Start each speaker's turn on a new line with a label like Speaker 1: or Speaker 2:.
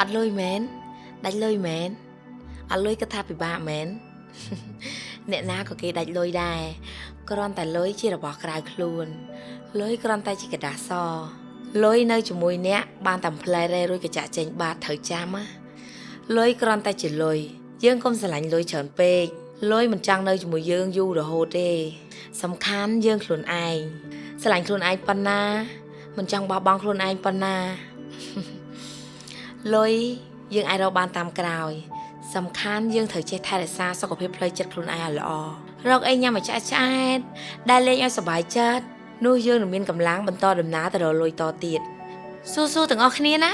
Speaker 1: អត់លុយមែនដាច់លុយមែនអត់លុយក៏ថាពិបាកមែន អ្នកណាក៏គេដាច់លុយដែរគ្រាន់តែលុយជារបស់ក្រៅខ្លួនលុយគ្រាន់តែជាกระดาษសលុយនៅជាមួយអ្នកបានតែផ្លែរេរួចក៏ចាក់ចេញបាតត្រូវចាំណាលុយគ្រាន់តែជាលុយយើងកុំស្រឡាញ់លុយច្រើនពេកលុយមិនចង់នៅជាមួយយើងយូររហូតទេសំខាន់យើងខ្លួនឯងស្រឡាញ់ខ្លួនឯងប៉ុណ្ណាមិនចង់បោះបង់ខ្លួនឯងប៉ុណ្ណា លុយយើងអាចរកបានតាមក្រោយ សំខាន់យើងត្រូវចេះថែរក្សាសុខភាពផ្លូវចិត្តខ្លួនឯងឲ្យល្អរកអីញ៉ាំឲ្យឆ្អែតឆ្អែតដែលលេងឲ្យសុបាយចិត្តនោះយើងនឹងមានកម្លាំងបន្តដំណើរទៅរកលុយតទៀតស៊ូៗទាំងអស់គ្នាណា